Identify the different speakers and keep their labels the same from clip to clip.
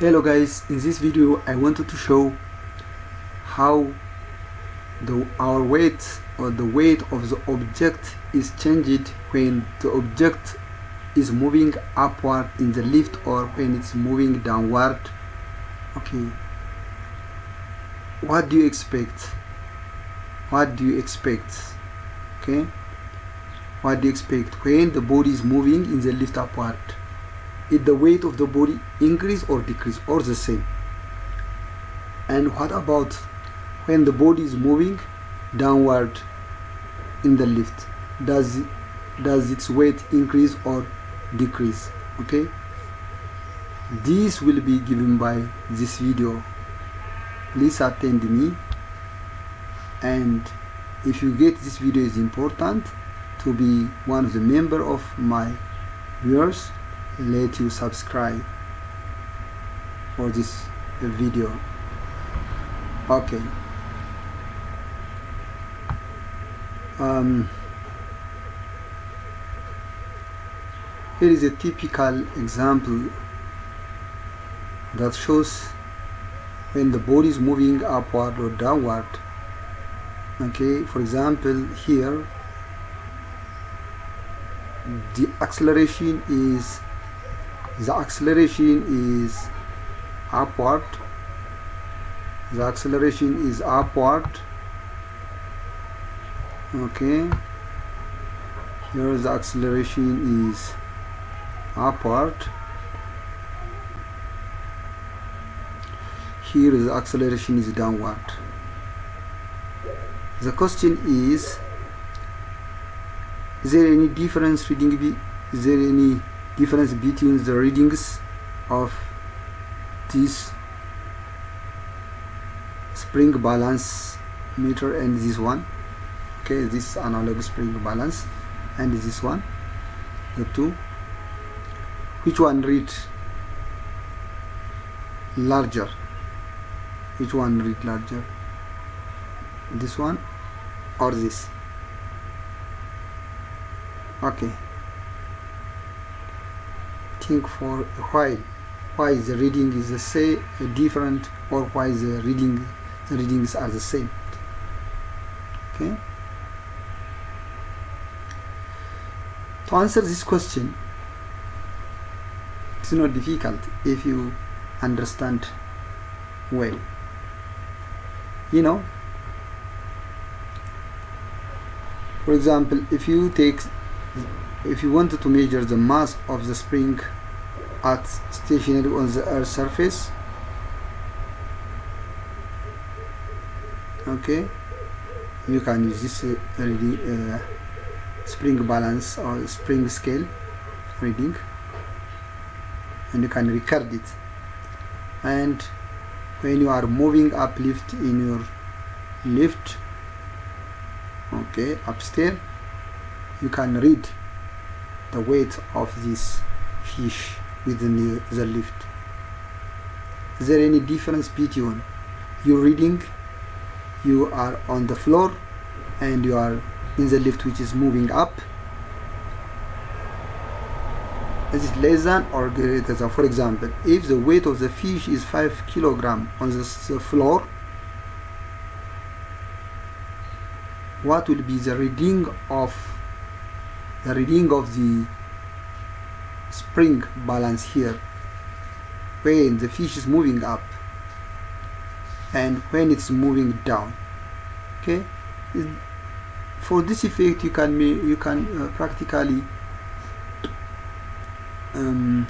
Speaker 1: hello guys in this video I wanted to show how the our weight or the weight of the object is changed when the object is moving upward in the lift or when it's moving downward. Okay. What do you expect? What do you expect? Okay. What do you expect? When the body is moving in the lift upward is the weight of the body increase or decrease or the same. And what about when the body is moving downward in the lift? Does does its weight increase or decrease? Okay? This will be given by this video. Please attend me. And if you get this video is important to be one of the member of my viewers let you subscribe for this video. Okay. Um, here is a typical example that shows when the body is moving upward or downward. Okay for example here the acceleration is the acceleration is upward. The acceleration is upward. Okay. Here the acceleration is upward. Here the acceleration is downward. The question is is there any difference reading is there any difference between the readings of this spring balance meter and this one. Okay this analog spring balance and this one the two. Which one read larger? Which one read larger? This one or this? Okay think for while why the reading is the same uh, different or why the reading the readings are the same. Okay? To answer this question it's not difficult if you understand well. You know? For example if you take if you wanted to measure the mass of the spring at stationary on the earth surface. Okay. You can use this uh, reading, uh, spring balance or spring scale reading. And you can record it. And when you are moving uplift in your lift okay upstairs you can read the weight of this fish within the, the lift. Is there any difference between you reading you are on the floor and you are in the lift which is moving up? Is it less than or greater than? For example if the weight of the fish is 5 kilogram on the, the floor what will be the reading of the reading of the spring balance here when the fish is moving up and when it's moving down okay? For this effect you can you can uh, practically um,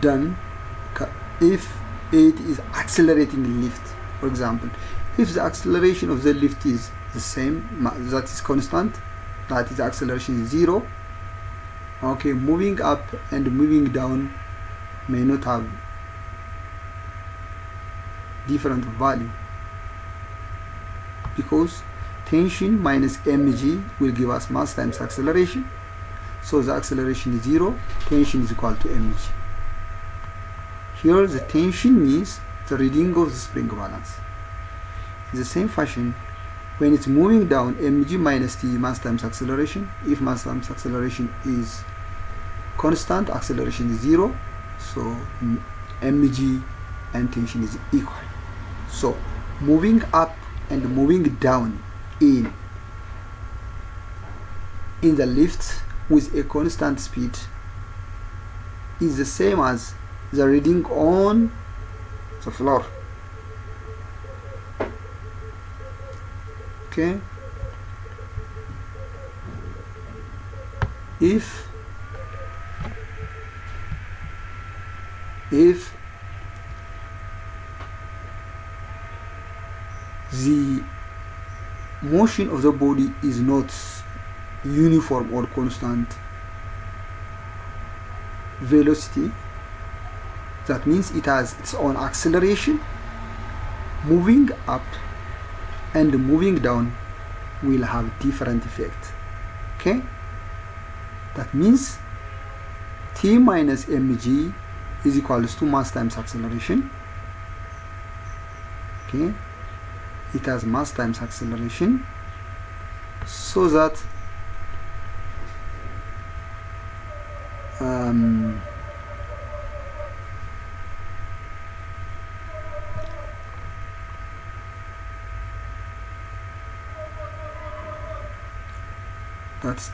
Speaker 1: done if it is accelerating lift. For example if the acceleration of the lift is the same that is constant that is acceleration zero okay moving up and moving down may not have different value because tension minus mg will give us mass times acceleration. So the acceleration is zero tension is equal to mg. Here the tension means the reading of the spring balance in the same fashion when it's moving down mg minus t mass times acceleration. If mass times acceleration is constant acceleration is zero so mg and tension is equal. So moving up and moving down in in the lift with a constant speed is the same as the reading on the floor okay. If if the motion of the body is not uniform or constant velocity that means it has its own acceleration moving up and moving down will have different effect. Okay? That means t minus mg is equals to mass times acceleration. Okay? It has mass times acceleration. So that um,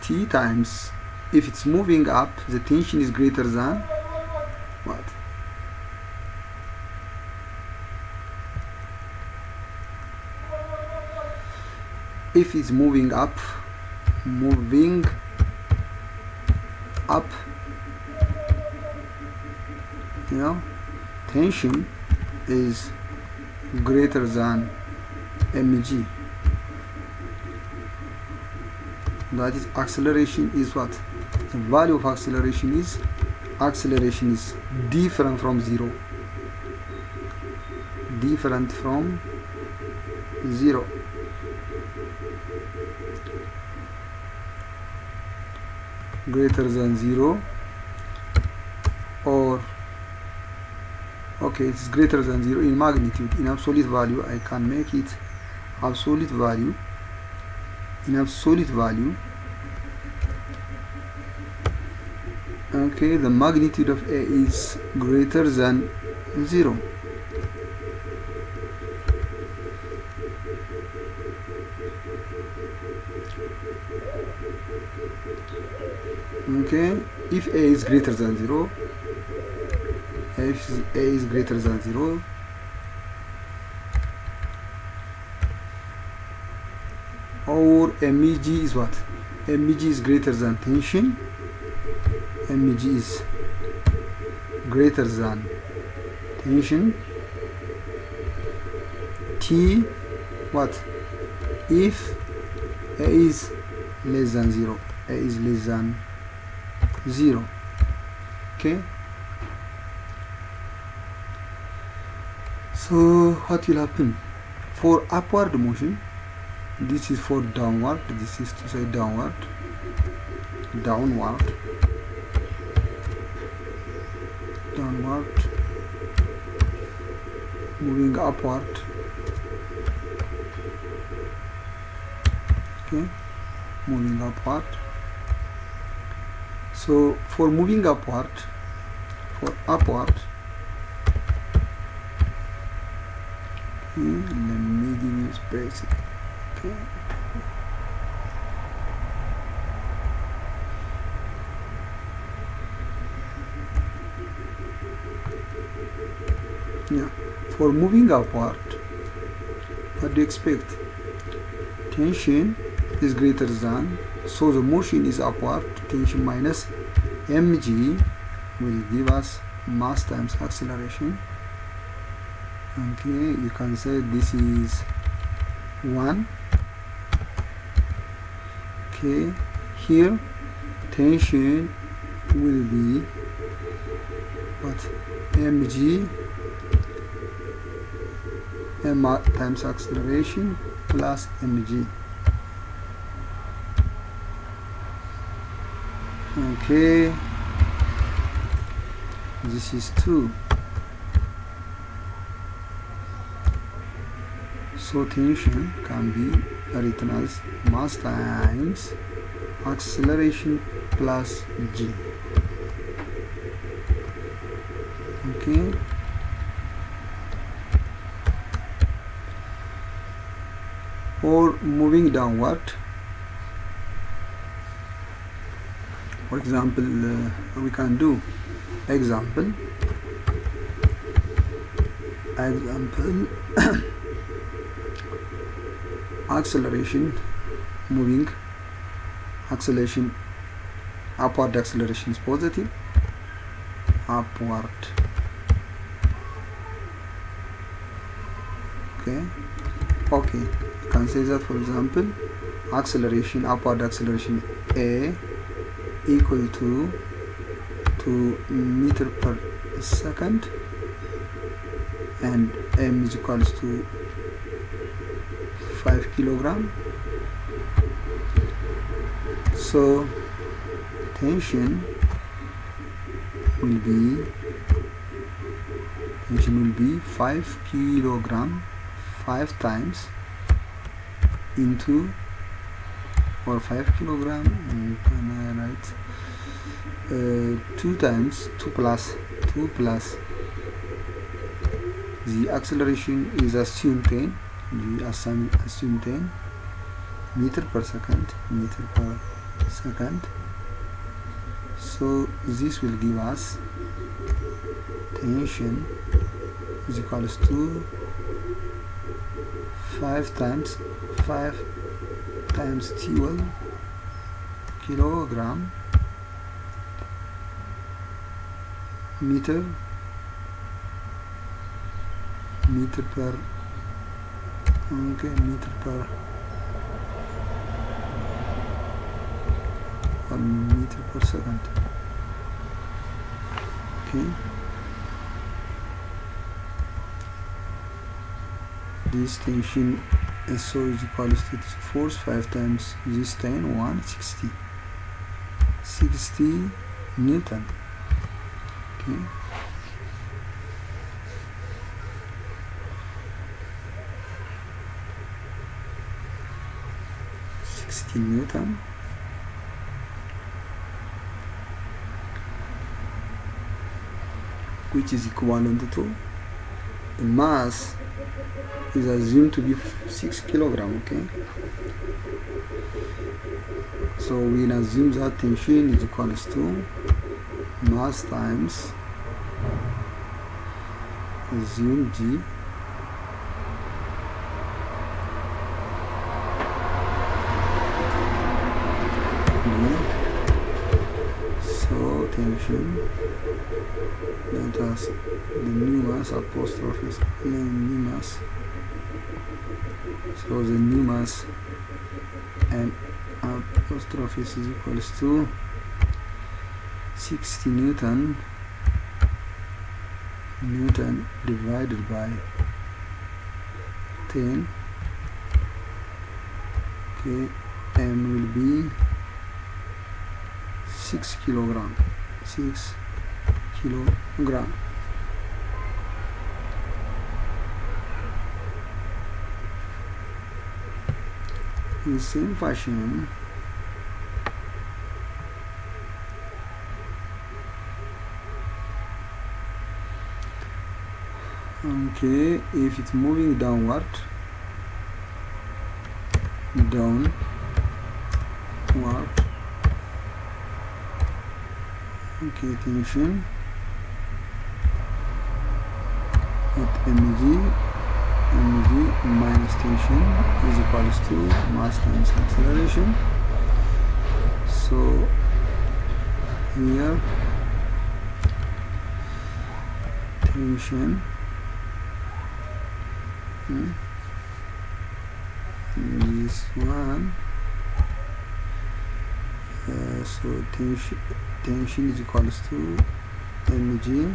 Speaker 1: t times. If it's moving up the tension is greater than what? If it's moving up moving up you know tension is greater than mg that is acceleration is what? The value of acceleration is acceleration is different from zero. Different from zero. Greater than zero or okay it's greater than zero in magnitude. In absolute value I can make it absolute value in absolute value. Okay the magnitude of A is greater than zero. Okay if a is greater than 0 if a is greater than 0 or MEG is what? MEG is greater than tension. MEG is greater than tension. T what? If A is less than 0 A is less than 0 okay? So what will happen? For upward motion this is for downward. This is to say downward. Downward. Downward. Moving upward. Okay. Moving upward. So for moving upward for upward okay, let me give you space yeah for moving upward what do you expect? Tension is greater than so the motion is upward tension minus mg will give us mass times acceleration. Okay you can say this is 1 okay here tension will be what mg m times acceleration plus mg okay this is 2 so tension can be with mass times acceleration plus g. Okay. Or moving downward. For example uh, we can do example. Example. acceleration moving acceleration upward acceleration is positive upward. Okay. Okay. You can say that for example acceleration upward acceleration a equal to 2 meter per second and m is equals to 5 kilogram. So tension will be tension will be 5 kilogram 5 times into or 5 kilogram can I write? Uh, 2 times 2 plus 2 plus. The acceleration is assumed 10 the assume, assume 10 meter per second meter per second. So this will give us tension is equals to 5 times 5 times 12 kilogram meter meter per okay meter per or meter per second. Okay. This tension SO is equal to force 5 times this 10 160 60 Newton. Okay Newton which is equivalent to the mass is assumed to be 6 kilogram okay? So we assume that tension is equals to mass times assume g so tension let the new mass apostrophe is new mass. So the mass and apostrophe is equals to 60 newton. Newton divided by 10 okay m will be 6 kilogram 6 kilogram in the same fashion okay if it's moving downward downward tension at mg mg minus tension is equals to mass times acceleration. So here tension. Hmm, this one so tension tension is equals to mg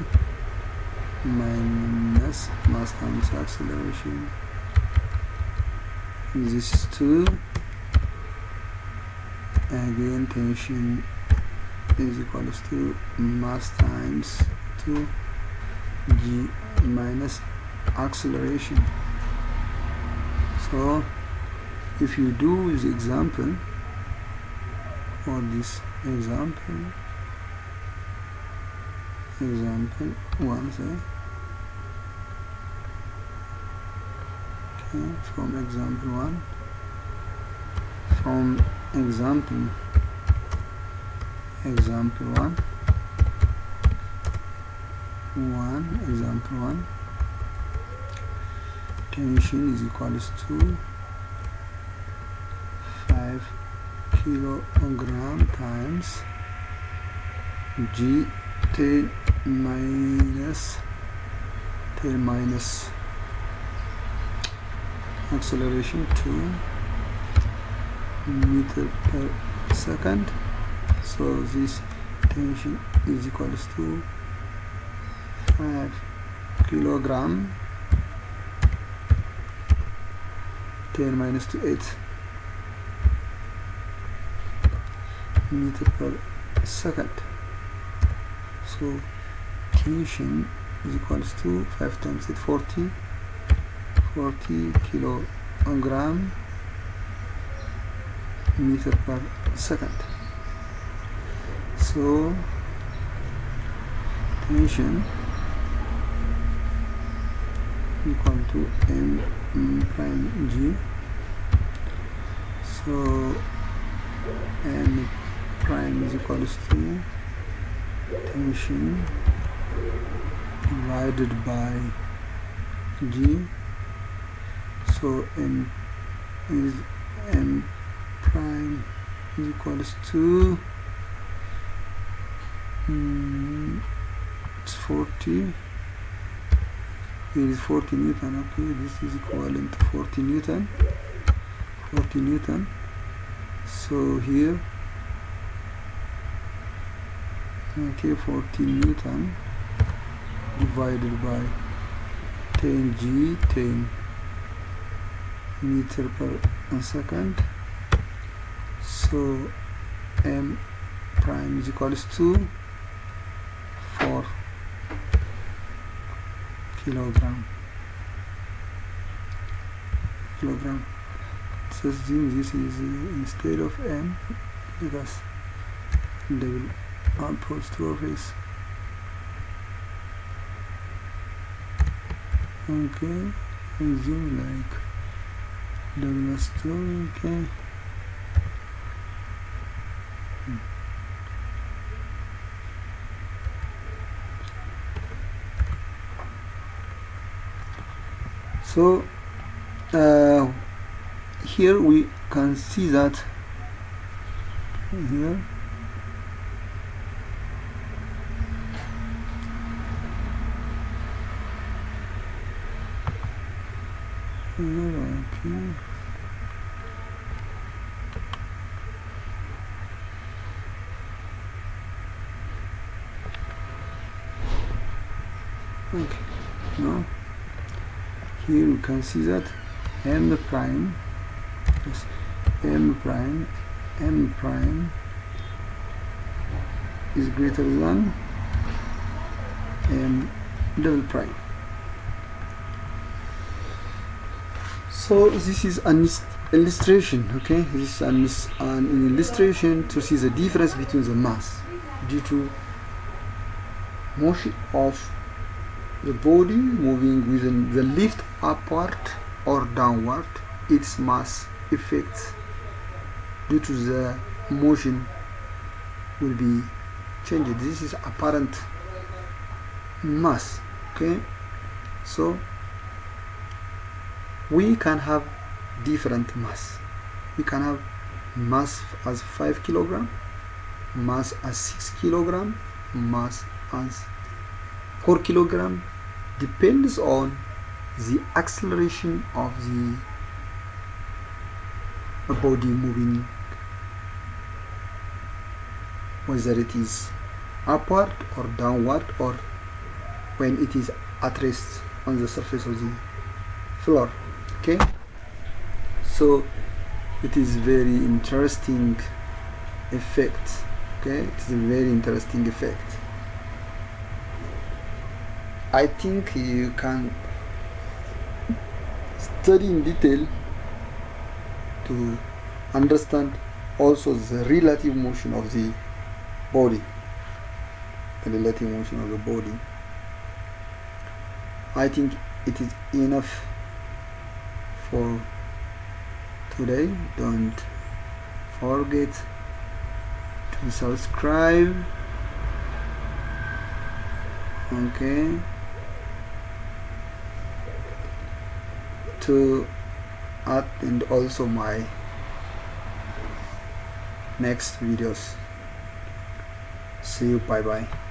Speaker 1: minus mass times acceleration this is 2 again tension is equals to mass times 2 g minus acceleration. So if you do this example or this example. Example one okay from example one. From example example 1 1 example 1 tension is equals to 5 kilogram times g 10 minus 10 minus acceleration 2 meter per second. So this tension is equals to 5 kilogram 10 minus to 8 meter per second. So tension is equals to 5 times 8 40 40 kilogram meter per second. So tension equal to m prime g. So m prime is equals to tension. Divided by g. So m is m prime is equals to mm, it's 40 it is 40 newton. Okay this is equivalent to 40 newton. 40 newton. So here okay 14 newton divided by 10 g 10 meter per second. So m prime is equals to 4 kilogram. Kilogram. So this is uh, instead of m because double apostrophes okay zoom like double story okay. So uh, here we can see that here okay. Now here you can see that m prime yes, m prime m prime is greater than m double prime so this is an illustration okay? This is an, an illustration to see the difference between the mass due to motion of the body moving within the lift upward or downward. Its mass effect due to the motion will be changed. This is apparent mass okay? So we can have different mass. We can have mass as 5 kilogram mass as 6 kilogram mass as 4 kilogram. Depends on the acceleration of the body moving. Whether it is upward or downward or when it is at rest on the surface of the floor okay. So it is very interesting effect. Okay it's a very interesting effect. I think you can study in detail to understand also the relative motion of the body the relative motion of the body. I think it is enough for today. Don't forget to subscribe. Okay. To add and also my next videos. See you. Bye bye